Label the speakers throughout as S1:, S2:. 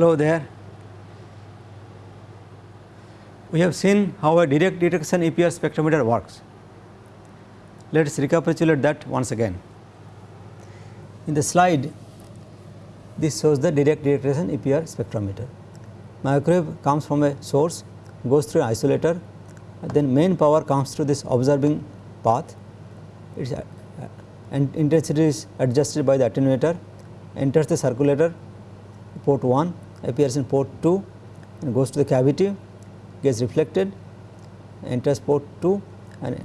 S1: Hello there. We have seen how a direct detection EPR spectrometer works. Let us recapitulate that once again. In the slide, this shows the direct detection EPR spectrometer. Microwave comes from a source, goes through an isolator, then main power comes through this observing path. Its uh, intensity is adjusted by the attenuator, enters the circulator port 1, appears in port 2 and goes to the cavity, gets reflected, enters port 2 and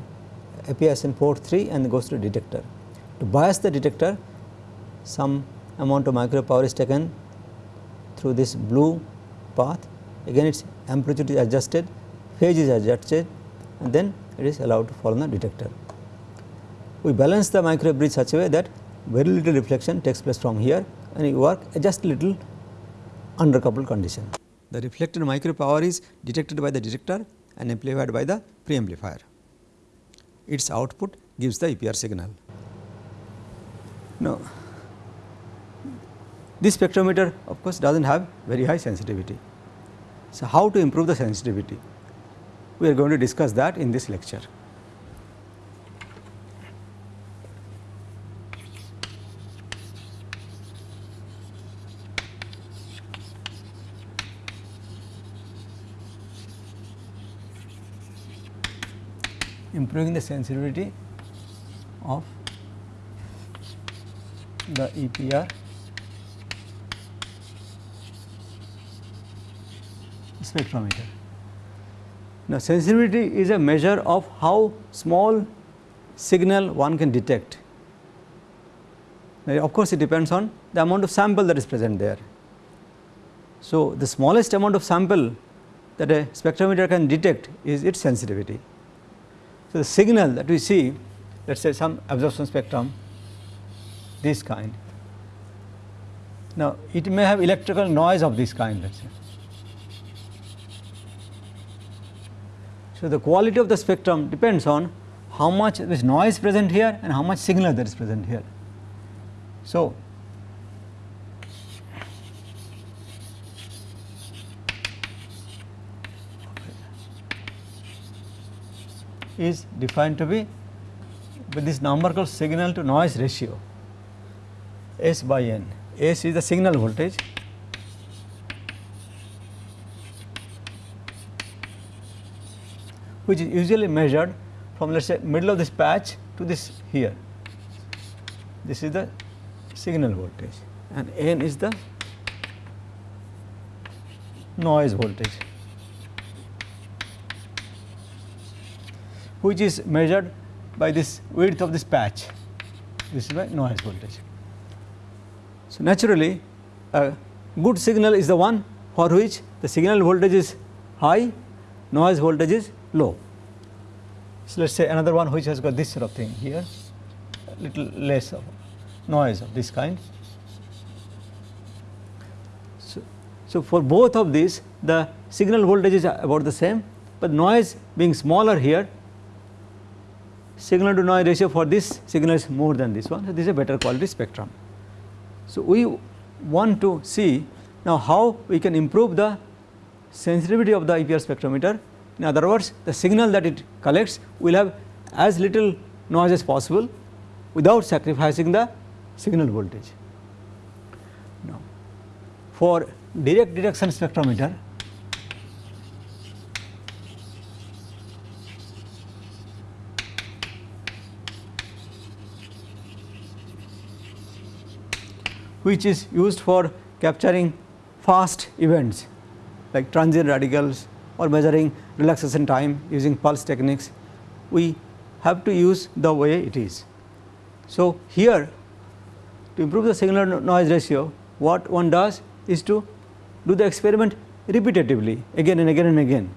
S1: appears in port 3 and goes to the detector. To bias the detector, some amount of microwave power is taken through this blue path, again its amplitude is adjusted, phase is adjusted and then it is allowed to fall on the detector. We balance the microwave bridge such a way that very little reflection takes place from here and we work just a little undercoupled condition. The reflected microwave power is detected by the detector and amplified by the preamplifier. Its output gives the EPR signal. Now, this spectrometer of course does not have very high sensitivity. So, how to improve the sensitivity? We are going to discuss that in this lecture. Improving the sensitivity of the EPR spectrometer. Now, sensitivity is a measure of how small signal one can detect. Now, of course, it depends on the amount of sample that is present there. So, the smallest amount of sample that a spectrometer can detect is its sensitivity. So, the signal that we see let us say some absorption spectrum this kind. Now, it may have electrical noise of this kind let us say. So, the quality of the spectrum depends on how much there is noise present here and how much signal that is present here. So, is defined to be with this number called signal to noise ratio S by N. S is the signal voltage which is usually measured from let us say middle of this patch to this here. This is the signal voltage and N is the noise voltage. Which is measured by this width of this patch this is by noise voltage. So, naturally a good signal is the one for which the signal voltage is high noise voltage is low. So, let us say another one which has got this sort of thing here little less of noise of this kind. So, so for both of these the signal voltage is about the same, but noise being smaller here signal to noise ratio for this signal is more than this one. So, this is a better quality spectrum. So, we want to see now how we can improve the sensitivity of the EPR spectrometer. In other words, the signal that it collects will have as little noise as possible without sacrificing the signal voltage. Now, for direct detection spectrometer, which is used for capturing fast events like transient radicals or measuring relaxation time using pulse techniques, we have to use the way it is. So, here to improve the signal noise ratio what one does is to do the experiment repetitively again and again and again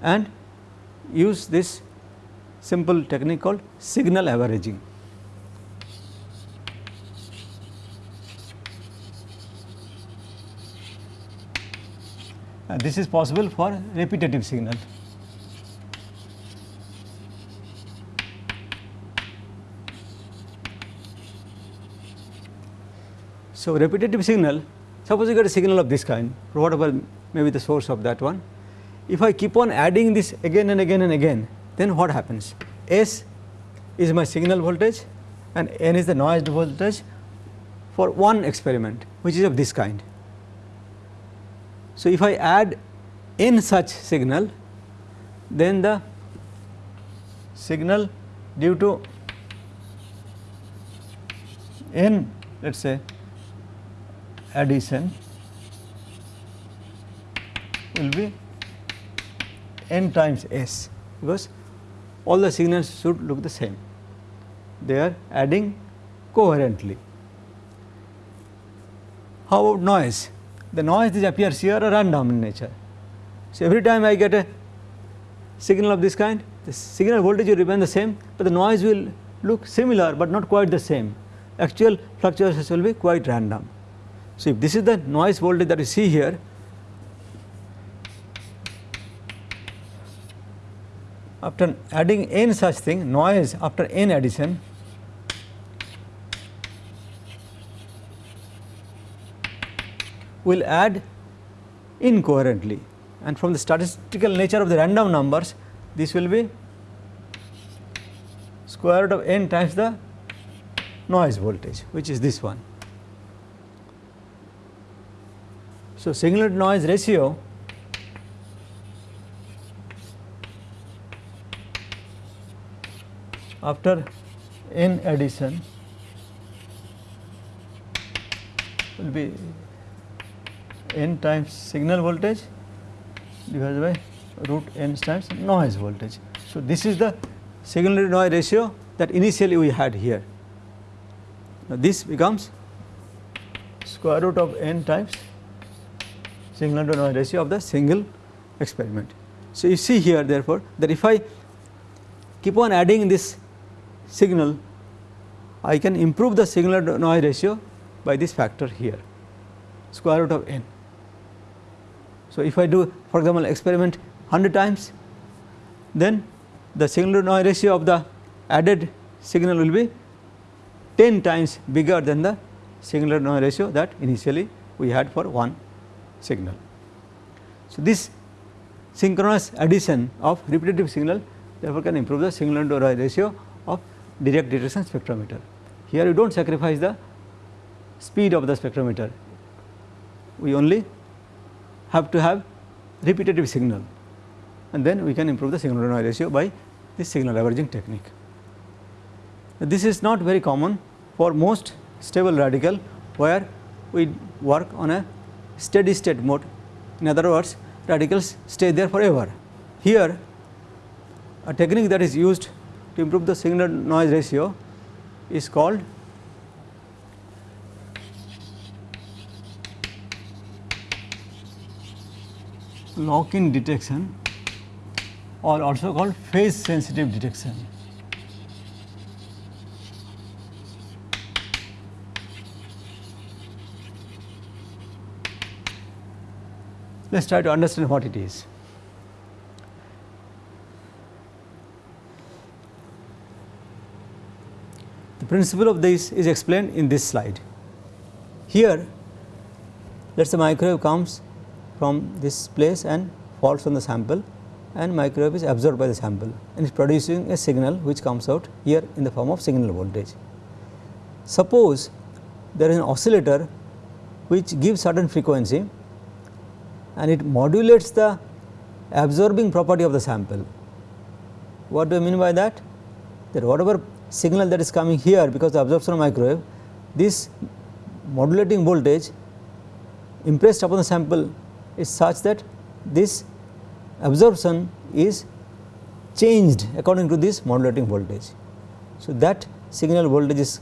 S1: and use this simple technique called signal averaging. This is possible for repetitive signal. So, repetitive signal Suppose you get a signal of this kind whatever may be the source of that one. If I keep on adding this again and again and again then what happens? S is my signal voltage and N is the noise voltage for one experiment which is of this kind. So, if I add n such signal then the signal due to n let us say addition will be n times s because all the signals should look the same they are adding coherently. How about noise? The noise which appears here are random in nature. So, every time I get a signal of this kind the signal voltage will remain the same, but the noise will look similar, but not quite the same actual fluctuations will be quite random. So, if this is the noise voltage that you see here after adding n such thing noise after n addition will add incoherently and from the statistical nature of the random numbers this will be square root of n times the noise voltage which is this one. So, signal to noise ratio after n addition will be n times signal voltage divided by root n times noise voltage. So, this is the signal to noise ratio that initially we had here. Now, this becomes square root of n times signal to noise ratio of the single experiment. So, you see here therefore, that if I keep on adding this signal, I can improve the signal to noise ratio by this factor here square root of n. So, if I do for example, experiment 100 times then the signal to noise ratio of the added signal will be 10 times bigger than the signal to noise ratio that initially we had for one signal. So, this synchronous addition of repetitive signal therefore can improve the signal to noise ratio of direct detection spectrometer. Here you do not sacrifice the speed of the spectrometer, we only have to have repetitive signal and then we can improve the signal to noise ratio by this signal averaging technique. This is not very common for most stable radical where we work on a steady state mode. In other words, radicals stay there forever. Here a technique that is used to improve the signal noise ratio is called lock in detection or also called phase sensitive detection. Let us try to understand what it is. The principle of this is explained in this slide. Here let us say microwave comes from this place and falls on the sample and microwave is absorbed by the sample and is producing a signal which comes out here in the form of signal voltage. Suppose there is an oscillator which gives certain frequency and it modulates the absorbing property of the sample. What do I mean by that? That whatever signal that is coming here because of absorption of microwave, this modulating voltage impressed upon the sample is such that this absorption is changed according to this modulating voltage. So, that signal voltage is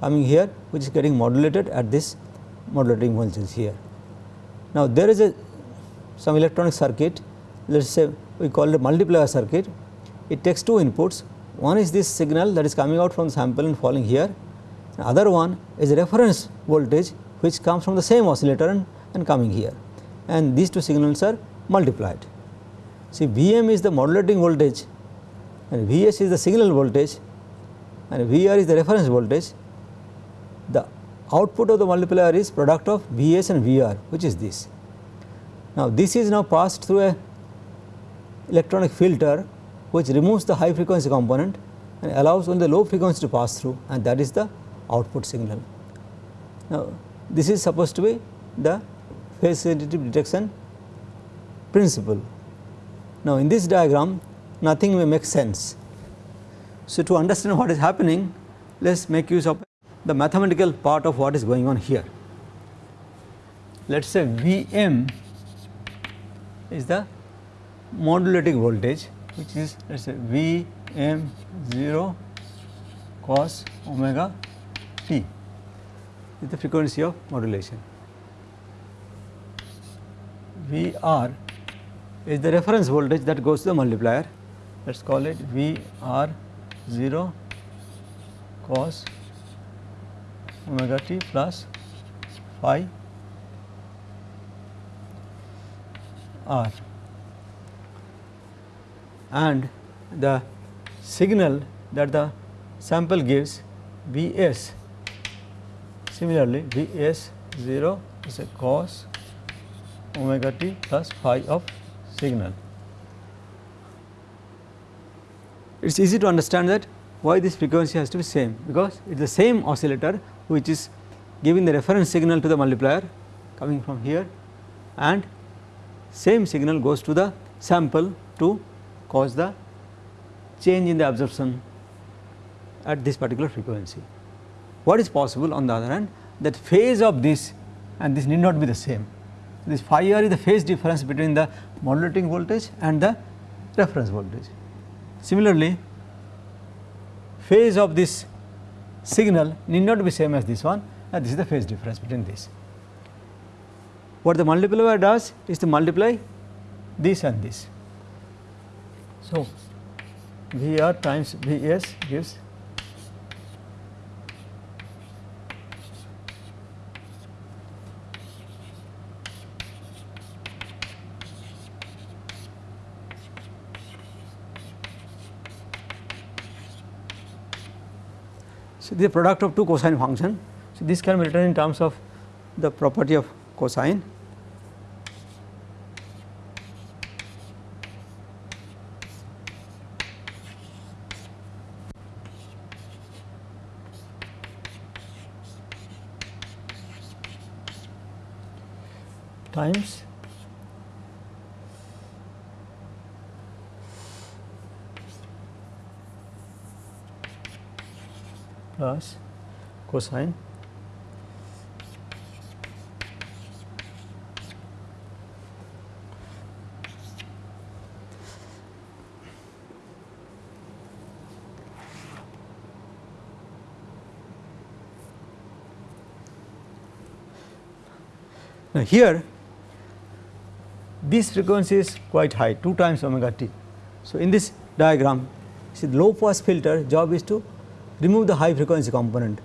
S1: coming here which is getting modulated at this modulating voltage here. Now, there is a some electronic circuit let us say we call it a multiplier circuit. It takes two inputs one is this signal that is coming out from the sample and falling here the other one is a reference voltage which comes from the same oscillator and, and coming here and these two signals are multiplied. See Vm is the modulating voltage and Vs is the signal voltage and Vr is the reference voltage. The output of the multiplier is product of Vs and Vr which is this. Now, this is now passed through a electronic filter which removes the high frequency component and allows only the low frequency to pass through and that is the output signal. Now, this is supposed to be the phase sensitive detection principle. Now, in this diagram nothing may make sense. So, to understand what is happening let us make use of the mathematical part of what is going on here. Let us say V m is the modulating voltage which is let us say V m 0 cos omega t is the frequency of modulation. V r is the reference voltage that goes to the multiplier. Let us call it V r 0 cos omega t plus phi r. And the signal that the sample gives V s similarly V s 0 is a cos omega t plus phi of signal. It is easy to understand that why this frequency has to be same because it is the same oscillator which is giving the reference signal to the multiplier coming from here and same signal goes to the sample to cause the change in the absorption at this particular frequency. What is possible on the other hand that phase of this and this need not be the same. This phi r is the phase difference between the modulating voltage and the reference voltage. Similarly, phase of this signal need not be same as this one and this is the phase difference between this. What the multiplier does is to multiply this and this. So, V r times V s gives So, the product of two cosine function. So, this can be written in terms of the property of cosine times plus cosine Now, here this frequency is quite high 2 times omega t. So, in this diagram see the low pass filter job is to remove the high frequency component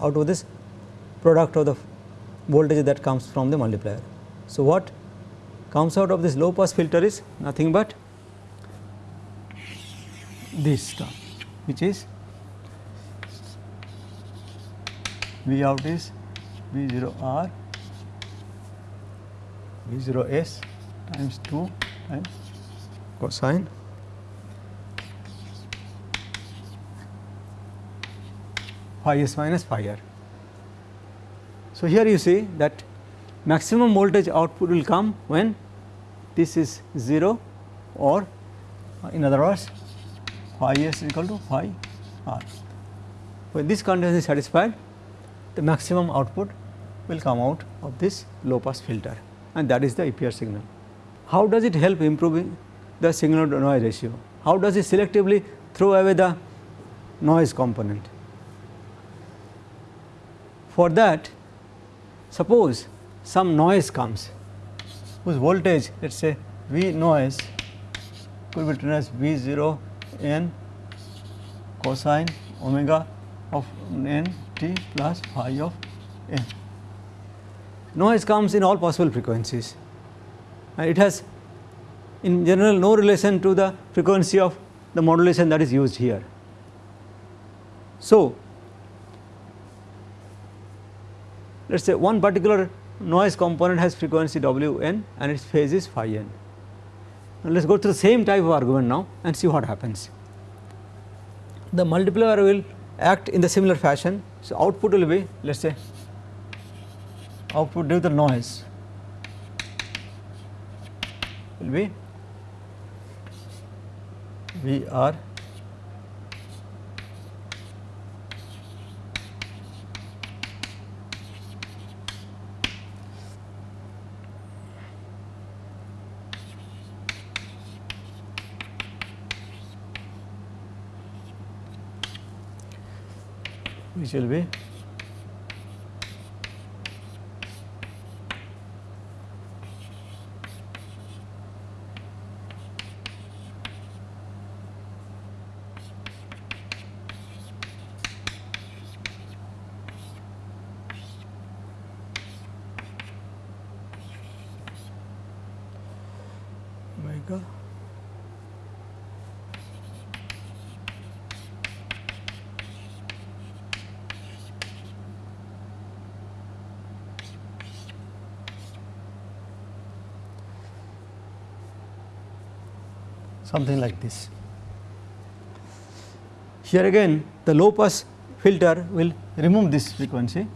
S1: out of this product of the voltage that comes from the multiplier. So, what comes out of this low pass filter is nothing but this term which is V out is V 0 R V 0 S times 2 times cosine phi s minus phi r. So, here you see that maximum voltage output will come when this is 0 or uh, in other words phi s equal to phi r. When this condition is satisfied the maximum output will come out of this low pass filter and that is the EPR signal. How does it help improving the signal to noise ratio? How does it selectively throw away the noise component? For that suppose some noise comes whose voltage let us say V noise could be written as V 0 n cosine omega of n t plus phi of n. Noise comes in all possible frequencies and it has in general no relation to the frequency of the modulation that is used here. So, let us say one particular noise component has frequency W n and its phase is phi n. Now, let us go through the same type of argument now and see what happens. The multiplier will act in the similar fashion. So, output will be let us say output due to the noise will be V r which will be omega something like this. Here again the low pass filter will remove this frequency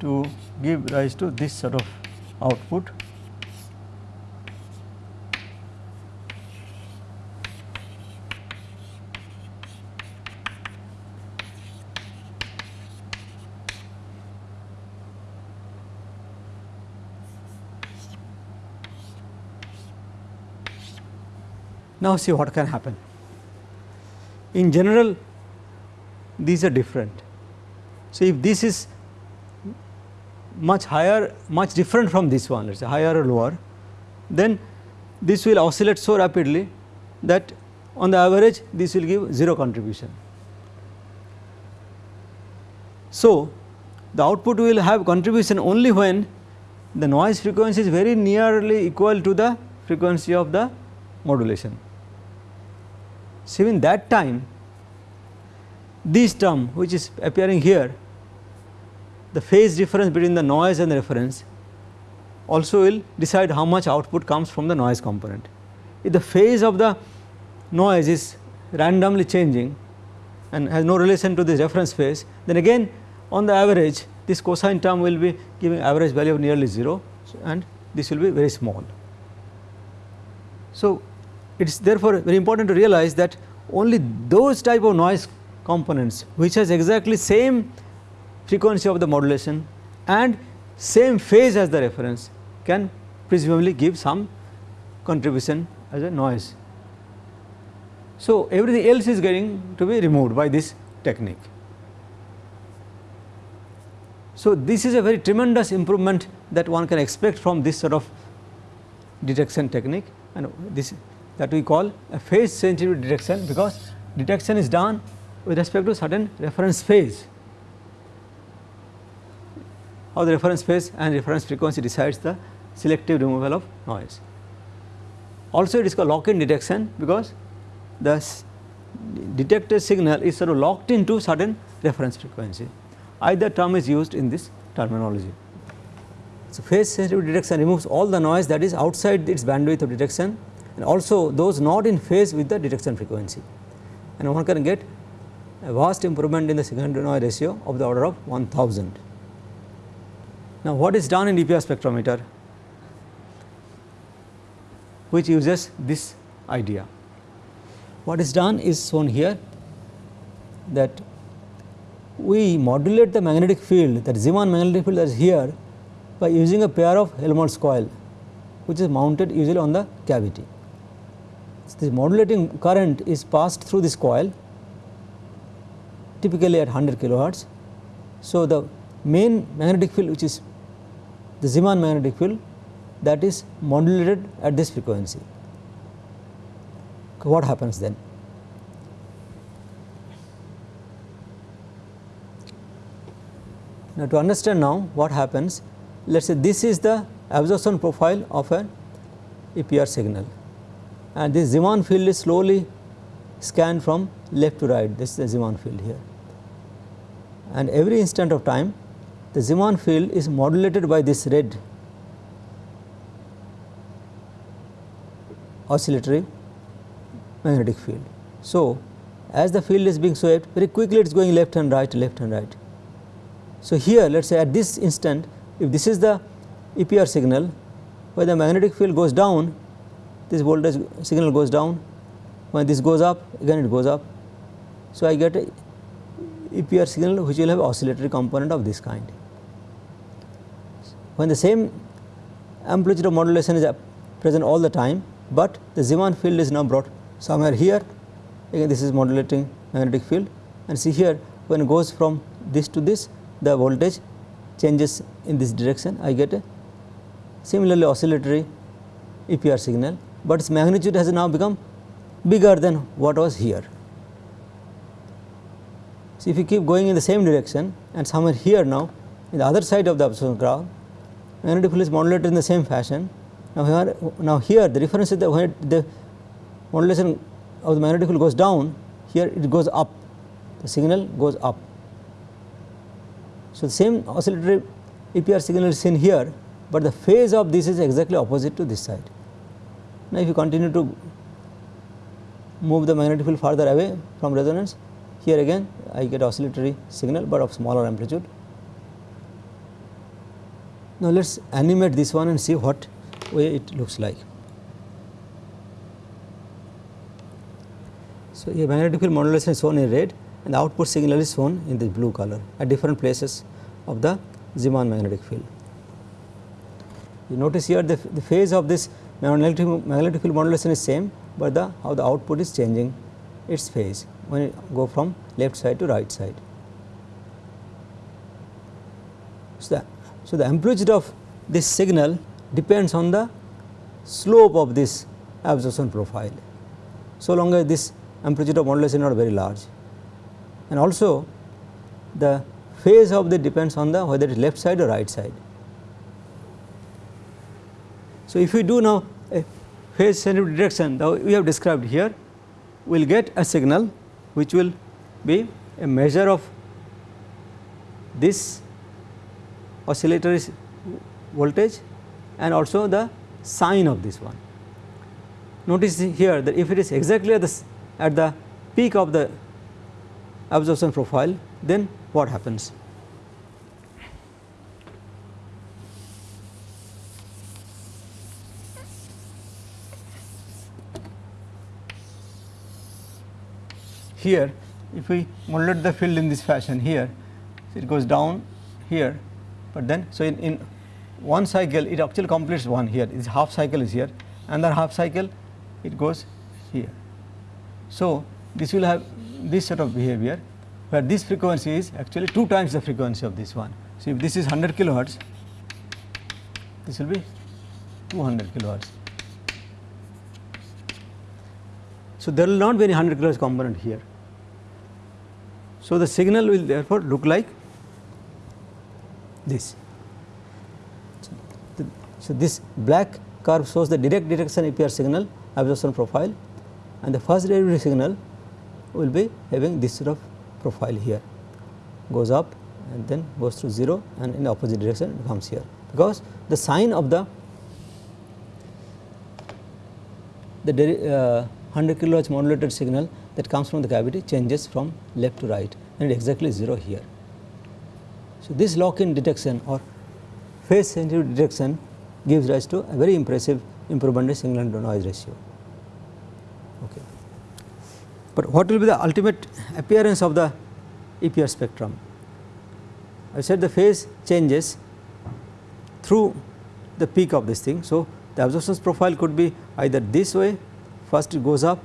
S1: to give rise to this sort of output. Now, see what can happen. In general, these are different. So, if this is much higher, much different from this one, let us say higher or lower, then this will oscillate so rapidly that on the average this will give 0 contribution. So, the output will have contribution only when the noise frequency is very nearly equal to the frequency of the modulation. So, in that time this term which is appearing here the phase difference between the noise and the reference also will decide how much output comes from the noise component. If the phase of the noise is randomly changing and has no relation to this reference phase then again on the average this cosine term will be giving average value of nearly 0 and this will be very small. So, it is therefore very important to realize that only those type of noise components which has exactly same frequency of the modulation and same phase as the reference can presumably give some contribution as a noise. So, everything else is getting to be removed by this technique. So, this is a very tremendous improvement that one can expect from this sort of detection technique and this that we call a phase sensitive detection because detection is done with respect to certain reference phase how the reference phase and reference frequency decides the selective removal of noise. Also it is called lock in detection because the detected signal is sort of locked into certain reference frequency either term is used in this terminology. So, phase sensitive detection removes all the noise that is outside its bandwidth of detection and also those not in phase with the detection frequency and one can get a vast improvement in the signal to noise ratio of the order of 1000. Now, what is done in EPR spectrometer which uses this idea. What is done is shown here that we modulate the magnetic field that Zeeman magnetic field that is here by using a pair of Helmholtz coil which is mounted usually on the cavity. This modulating current is passed through this coil typically at 100 kilohertz. So, the main magnetic field which is the Zeeman magnetic field that is modulated at this frequency. What happens then? Now, to understand now what happens let us say this is the absorption profile of an EPR signal and this Zeeman field is slowly scanned from left to right this is the Zeeman field here and every instant of time the Zeeman field is modulated by this red oscillatory magnetic field. So, as the field is being swept very quickly it is going left and right left and right. So, here let us say at this instant if this is the EPR signal where the magnetic field goes down this voltage signal goes down. When this goes up again it goes up. So, I get a EPR signal which will have oscillatory component of this kind. When the same amplitude of modulation is present all the time, but the Zeeman field is now brought somewhere here. Again this is modulating magnetic field. And see here when it goes from this to this the voltage changes in this direction. I get a similarly oscillatory EPR signal, but its magnitude has now become bigger than what was here. So, if you keep going in the same direction and somewhere here now in the other side of the absorption graph magnetic field is modulated in the same fashion. Now, here, now here the difference is that when it, the modulation of the magnetic field goes down here it goes up the signal goes up. So, the same oscillatory EPR signal is seen here, but the phase of this is exactly opposite to this side. Now, if you continue to move the magnetic field further away from resonance here again I get oscillatory signal, but of smaller amplitude. Now, let us animate this one and see what way it looks like. So, here magnetic field modulation is shown in red and the output signal is shown in the blue color at different places of the Zeeman magnetic field. You notice here the, the phase of this magnetic, magnetic field modulation is same, but the how the output is changing its phase when it go from left side to right side. So, the, so the amplitude of this signal depends on the slope of this absorption profile, so long as this amplitude of modulation is not very large. And also the phase of the depends on the whether it is left side or right side. So, if we do now a phase sensitive detection that we have described here, we will get a signal which will be a measure of this oscillatory voltage and also the sign of this one. Notice here that if it is exactly at the, at the peak of the absorption profile then what happens. Here if we modulate the field in this fashion here it goes down here but then so in, in one cycle it actually completes one here this half cycle is here another half cycle it goes here. So, this will have this sort of behavior where this frequency is actually 2 times the frequency of this one. So, if this is 100 kilohertz this will be 200 kilohertz. So, there will not be any 100 kilohertz component here. So, the signal will therefore look like this. So, this black curve shows the direct detection EPR signal absorption profile and the first derivative signal will be having this sort of profile here goes up and then goes to 0 and in the opposite direction it comes here because the sign of the the uh, 100 kilohertz modulated signal that comes from the cavity changes from left to right and exactly 0 here. So, this lock in detection or phase sensitive detection gives rise to a very impressive improvement in signal to noise ratio. Okay. But what will be the ultimate appearance of the EPR spectrum? I said the phase changes through the peak of this thing. So, the absorption profile could be either this way first it goes up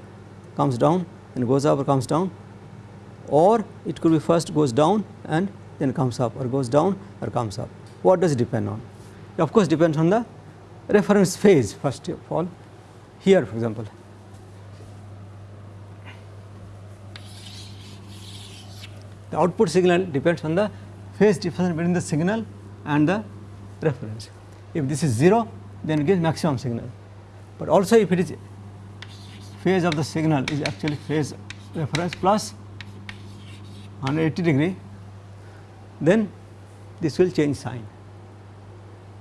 S1: comes down and goes up or comes down or it could be first goes down and then comes up or goes down or comes up. What does it depend on? It of course depends on the reference phase first of all here for example. The output signal depends on the phase difference between the signal and the reference. If this is 0 then it gives maximum signal, but also if it is phase of the signal is actually phase reference plus 180 degree then this will change sign.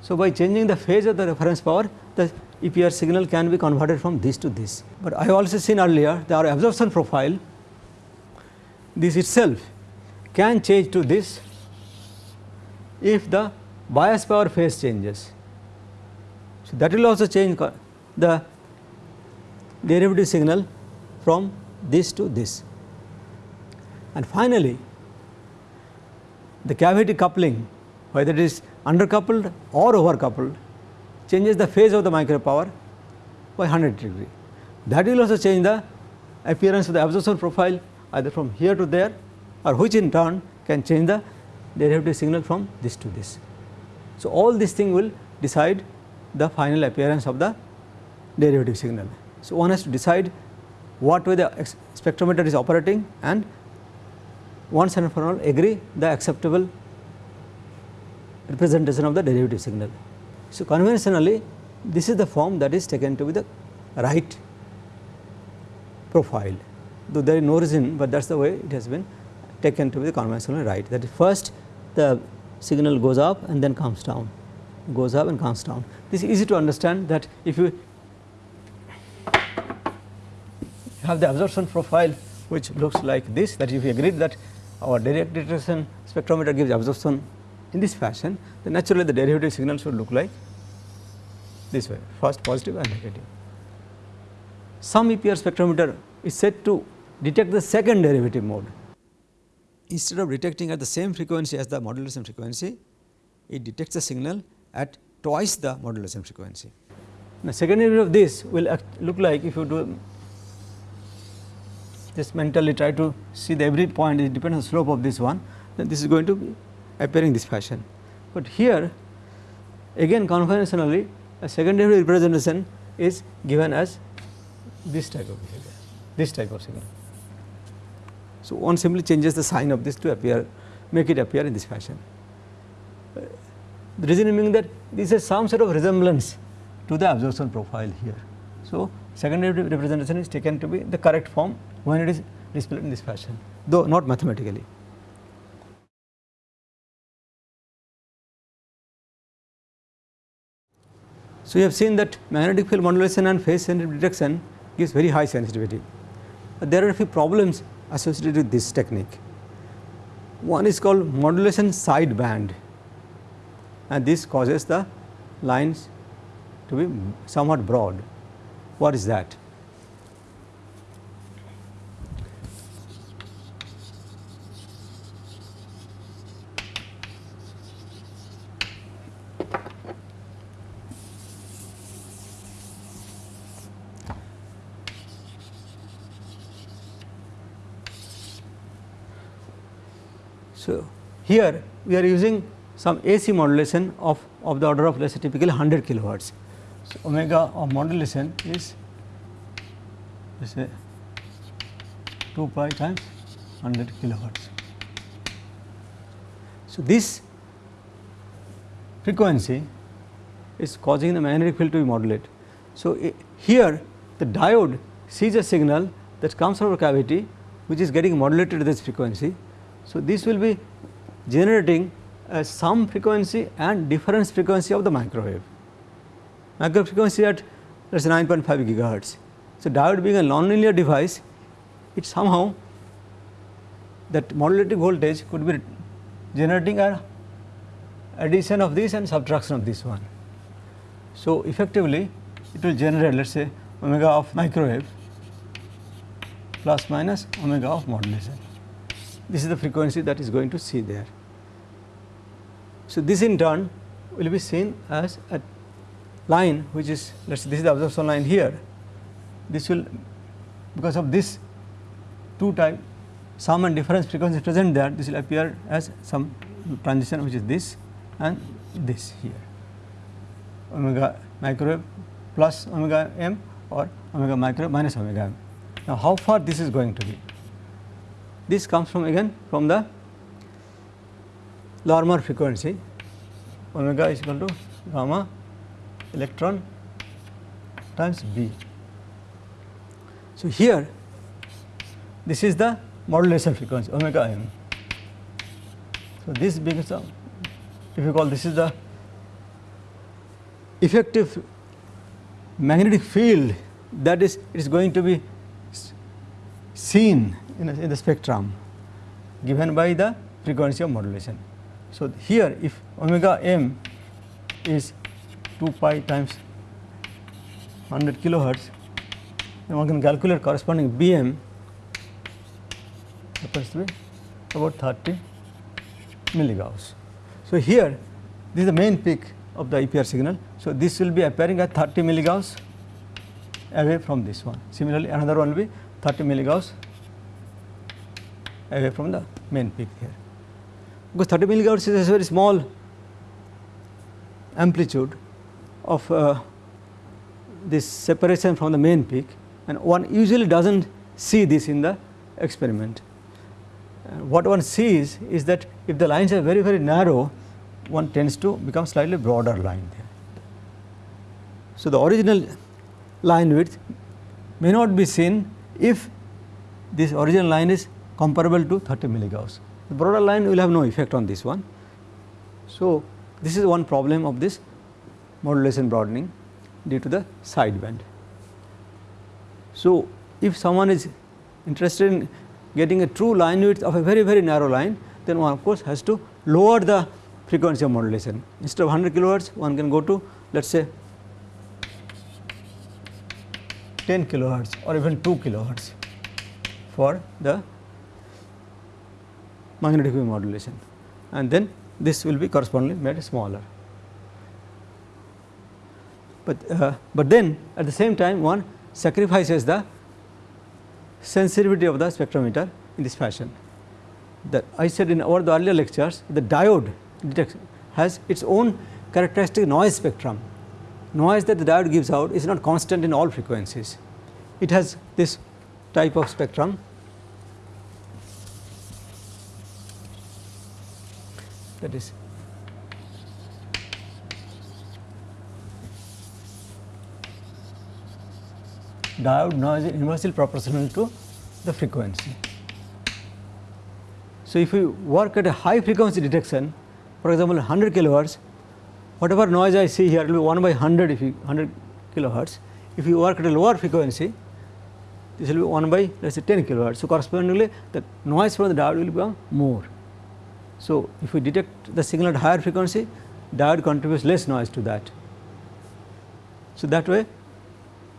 S1: So, by changing the phase of the reference power the EPR signal can be converted from this to this. But I have also seen earlier our absorption profile this itself can change to this if the bias power phase changes. So, that will also change the derivative signal from this to this. And finally, the cavity coupling whether it is undercoupled or overcoupled changes the phase of the micro power by 100 degree. That will also change the appearance of the absorption profile either from here to there or which in turn can change the derivative signal from this to this. So, all these things will decide the final appearance of the derivative signal. So, one has to decide what way the spectrometer is operating and once and for all agree the acceptable representation of the derivative signal. So, conventionally this is the form that is taken to be the right profile though there is no reason, but that is the way it has been taken to be the conventional right that is first the signal goes up and then comes down goes up and comes down. This is easy to understand that if you have the absorption profile which looks like this that if we agree that our direct detection spectrometer gives absorption in this fashion then naturally the derivative signal should look like this way first positive and negative. Some EPR spectrometer is said to detect the second derivative mode. Instead of detecting at the same frequency as the modulation frequency, it detects the signal at twice the modulation frequency. Now, second derivative of this will look like if you do just mentally try to see the every point it depends on the slope of this one then this is going to be appearing this fashion. But here again conventionally a secondary representation is given as this type of behavior, this type of signal. So, one simply changes the sign of this to appear make it appear in this fashion. Uh, the reason being that this is some sort of resemblance to the absorption profile here. So, secondary representation is taken to be the correct form when it is displayed in this fashion though not mathematically. So, we have seen that magnetic field modulation and phase sensitivity detection gives very high sensitivity. But there are a few problems associated with this technique. One is called modulation sideband and this causes the lines to be somewhat broad. What is that? So, here we are using some AC modulation of, of the order of let us say typically 100 kilohertz. So, omega of modulation is let us say 2 pi times 100 kilohertz. So, this frequency is causing the magnetic field to be modulated. So, here the diode sees a signal that comes from a cavity which is getting modulated at this frequency so, this will be generating a sum frequency and difference frequency of the microwave. Microwave frequency at let us say 9.5 gigahertz. So, diode being a nonlinear device, it somehow that modulating voltage could be generating a addition of this and subtraction of this one. So, effectively it will generate let us say omega of microwave plus minus omega of modulation this is the frequency that is going to see there. So, this in turn will be seen as a line which is let us say this is the absorption line here this will because of this two type sum and difference frequency present there this will appear as some transition which is this and this here omega microwave plus omega m or omega microwave minus omega m. Now, how far this is going to be? This comes from again from the Larmor frequency omega is equal to gamma electron times B. So, here this is the modulation frequency omega m. So, this becomes a if you call this is the effective magnetic field that is it is going to be seen in, a, in the spectrum given by the frequency of modulation. So, here if omega m is 2 pi times 100 kilohertz then one can calculate corresponding Bm happens to be about 30 milligauss. So, here this is the main peak of the EPR signal. So, this will be appearing at 30 milligauss away from this one. Similarly, another one will be 30 milligauss away from the main peak here. Because 30 milligauss is a very small amplitude of uh, this separation from the main peak and one usually does not see this in the experiment. Uh, what one sees is that if the lines are very very narrow one tends to become slightly broader line there. So, the original line width may not be seen if this original line is comparable to 30 milligauss. The broader line will have no effect on this one. So, this is one problem of this modulation broadening due to the sideband. So, if someone is interested in getting a true line width of a very very narrow line then one of course has to lower the frequency of modulation instead of 100 kilohertz one can go to let us say 10 kilohertz or even 2 kilohertz for the magnetic wave modulation and then this will be correspondingly made smaller. But, uh, but then at the same time one sacrifices the sensitivity of the spectrometer in this fashion. That I said in our the earlier lectures the diode has its own characteristic noise spectrum. Noise that the diode gives out is not constant in all frequencies. It has this type of spectrum that is diode noise is inversely proportional to the frequency. So, if we work at a high frequency detection for example 100 kilohertz whatever noise I see here will be 1 by 100 if you 100 kilohertz. If you work at a lower frequency this will be 1 by let us say 10 kilohertz. So, correspondingly the noise from the diode will become more. So, if we detect the signal at higher frequency diode contributes less noise to that. So, that way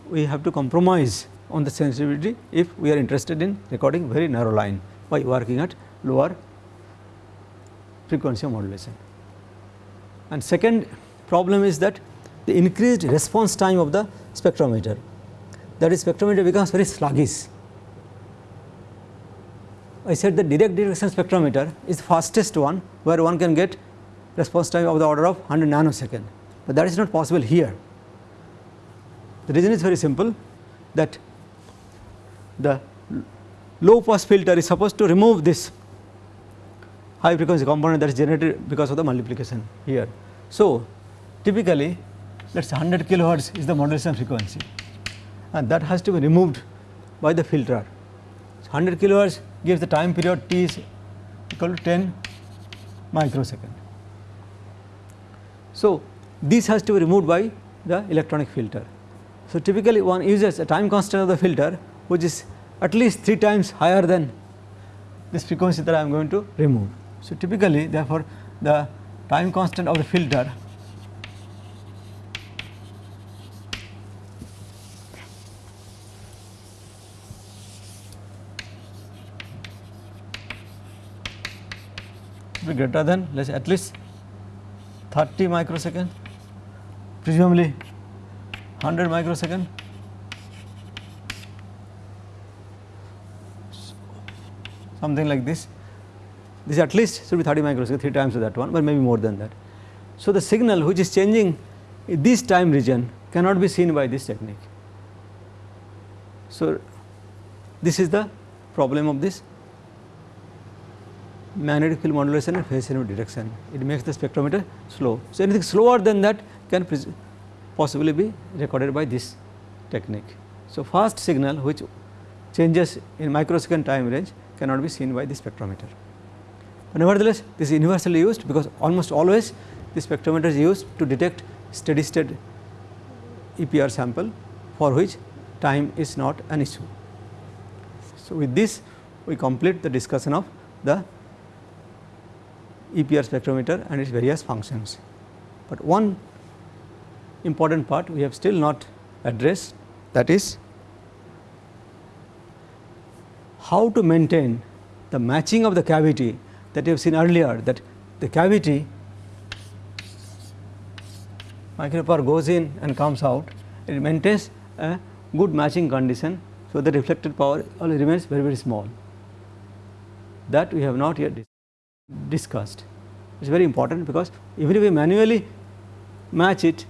S1: we have to compromise on the sensitivity if we are interested in recording very narrow line by working at lower frequency modulation. And second problem is that the increased response time of the spectrometer that is spectrometer becomes very sluggish. I said the direct detection spectrometer is the fastest one where one can get response time of the order of 100 nanosecond, but that is not possible here. The reason is very simple that the low pass filter is supposed to remove this high frequency component that is generated because of the multiplication here. So, typically let us say 100 kilohertz is the modulation frequency and that has to be removed by the filter. So, 100 kilohertz gives the time period t is equal to 10 microsecond. So, this has to be removed by the electronic filter. So, typically one uses a time constant of the filter which is at least 3 times higher than this frequency that I am going to remove. So, typically therefore, the time constant of the filter be greater than let us say at least 30 microsecond. Presumably. 100 microsecond. Something like this. This at least should be 30 microsecond 3 times of that one but maybe more than that. So, the signal which is changing in this time region cannot be seen by this technique. So, this is the problem of this magnetic field modulation and phase change detection it makes the spectrometer slow. So, anything slower than that can possibly be recorded by this technique. So, fast signal which changes in microsecond time range cannot be seen by the spectrometer. But nevertheless, this is universally used because almost always the spectrometer is used to detect steady state EPR sample for which time is not an issue. So, with this we complete the discussion of the EPR spectrometer and its various functions. But one important part we have still not addressed that is how to maintain the matching of the cavity that you have seen earlier that the cavity micropower goes in and comes out it maintains a good matching condition. So, the reflected power remains very very small that we have not yet discussed. It is very important because even if we manually match it,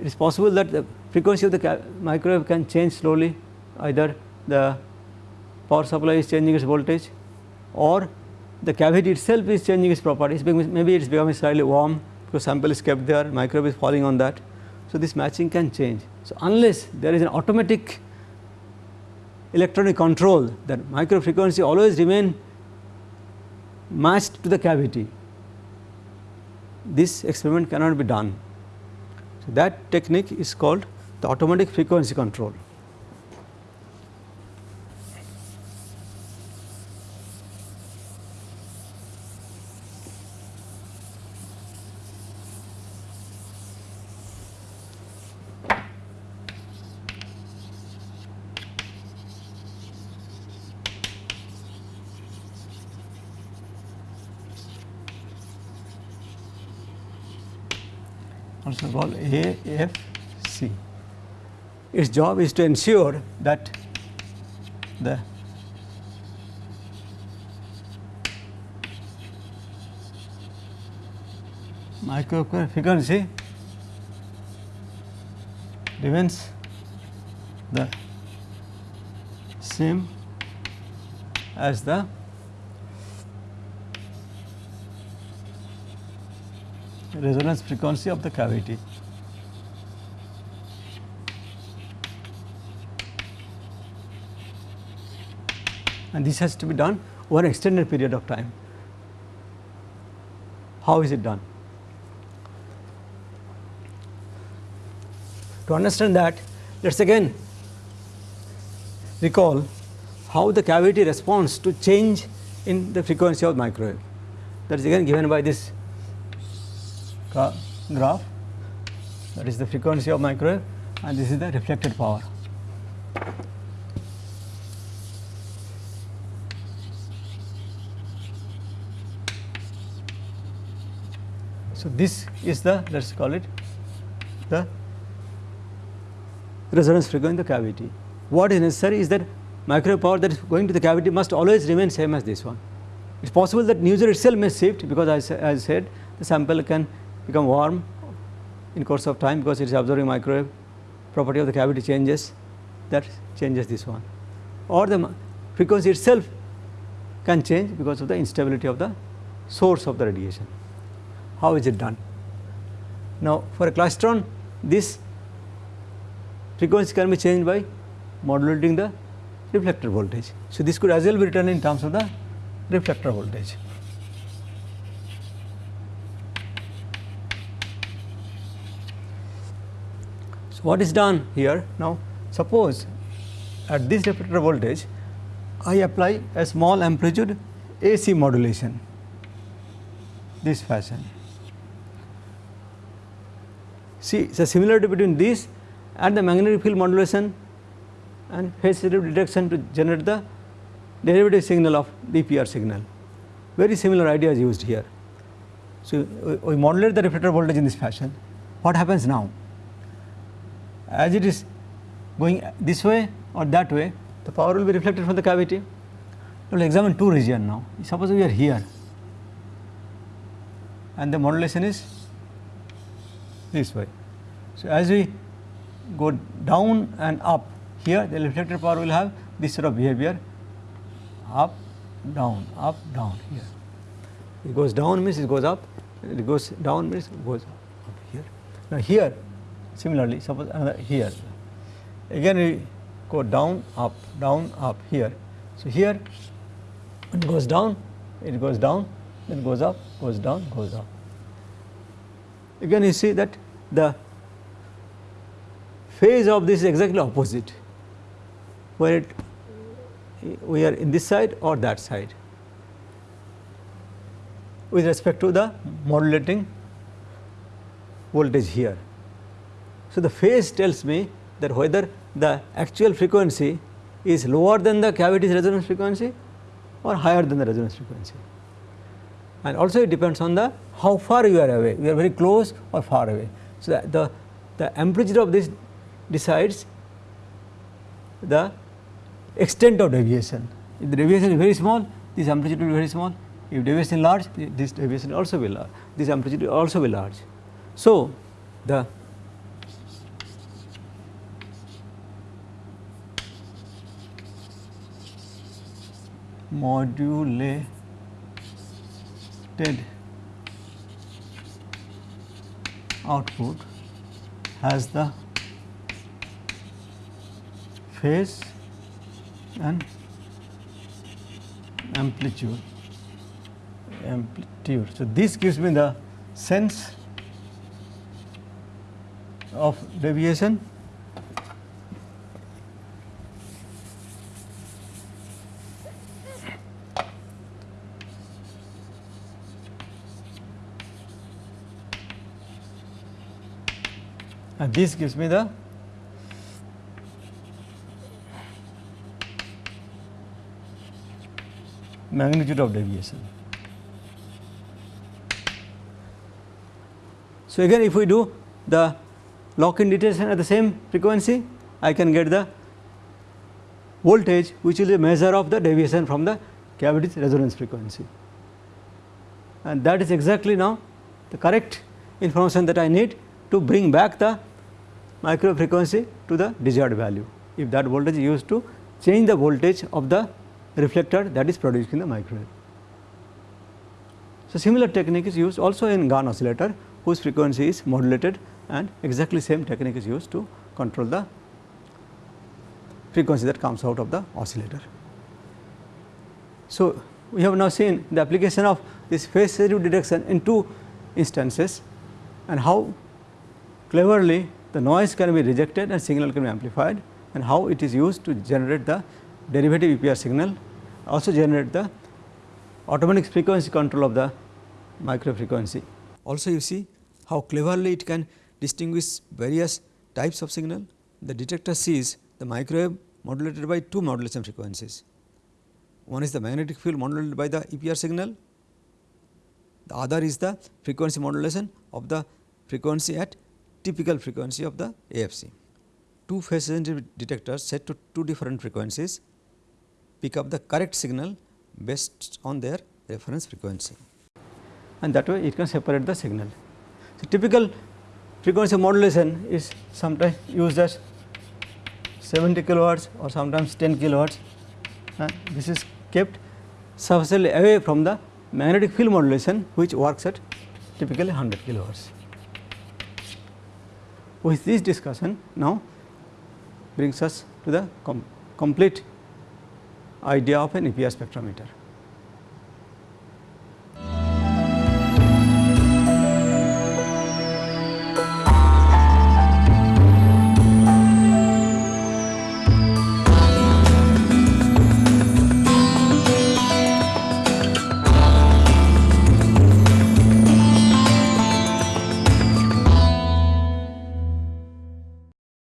S1: it is possible that the frequency of the microwave can change slowly either the power supply is changing its voltage or the cavity itself is changing its properties maybe it is becoming slightly warm because sample is kept there microwave is falling on that. So, this matching can change. So, unless there is an automatic electronic control that micro frequency always remain matched to the cavity this experiment cannot be done. So, that technique is called the automatic frequency control. also called AFC. Its job is to ensure that the microwave frequency remains the same as the resonance frequency of the cavity. And this has to be done over an extended period of time. How is it done? To understand that, let us again recall how the cavity responds to change in the frequency of microwave. That is again given by this graph that is the frequency of microwave and this is the reflected power. So, this is the let us call it the resonance frequency in the cavity. What is necessary is that microwave power that is going to the cavity must always remain same as this one. It is possible that user itself may shift because as I said the sample can become warm in course of time because it is absorbing microwave property of the cavity changes that changes this one or the frequency itself can change because of the instability of the source of the radiation. How is it done? Now, for a klystron this frequency can be changed by modulating the reflector voltage. So, this could as well be written in terms of the reflector voltage. So, what is done here now suppose at this reflector voltage I apply a small amplitude AC modulation this fashion. See the similarity between this and the magnetic field modulation and phase shift detection to generate the derivative signal of the EPR signal. Very similar idea is used here. So, we modulate the reflector voltage in this fashion. What happens now? as it is going this way or that way the power will be reflected from the cavity. We will examine two region now suppose we are here and the modulation is this way. So, as we go down and up here the reflected power will have this sort of behavior up down up down here. It goes down means it goes up it goes down means it goes up here. Now, here Similarly, suppose another here again we go down up down up here. So, here it goes down it goes down then goes up goes down goes up. Again you see that the phase of this is exactly opposite where it we are in this side or that side with respect to the modulating voltage here. So, the phase tells me that whether the actual frequency is lower than the cavity's resonance frequency or higher than the resonance frequency. And also it depends on the how far you are away, we are very close or far away. So, the, the, the amplitude of this decides the extent of deviation. If the deviation is very small, this amplitude will be very small. If deviation is large, this deviation also will large, this amplitude will also be large. So, the modulated output has the phase and amplitude amplitude. So, this gives me the sense of deviation this gives me the magnitude of deviation. So, again if we do the lock in detection at the same frequency, I can get the voltage which is a measure of the deviation from the cavity's resonance frequency. And that is exactly now the correct information that I need to bring back the micro frequency to the desired value. If that voltage is used to change the voltage of the reflector that is produced in the microwave. So, similar technique is used also in Gunn oscillator whose frequency is modulated and exactly same technique is used to control the frequency that comes out of the oscillator. So, we have now seen the application of this phase sensitive detection in two instances and how cleverly the noise can be rejected and signal can be amplified and how it is used to generate the derivative EPR signal also generate the automatic frequency control of the micro frequency. Also you see how cleverly it can distinguish various types of signal. The detector sees the microwave modulated by two modulation frequencies. One is the magnetic field modulated by the EPR signal, the other is the frequency modulation of the frequency at typical frequency of the AFC. Two phase sensitive detectors set to two different frequencies pick up the correct signal based on their reference frequency and that way it can separate the signal. So, typical frequency modulation is sometimes used as 70 kilohertz or sometimes 10 kilohertz and this is kept sufficiently away from the magnetic field modulation which works at typically 100 kilohertz. With this discussion now brings us to the com complete idea of an EPR spectrometer.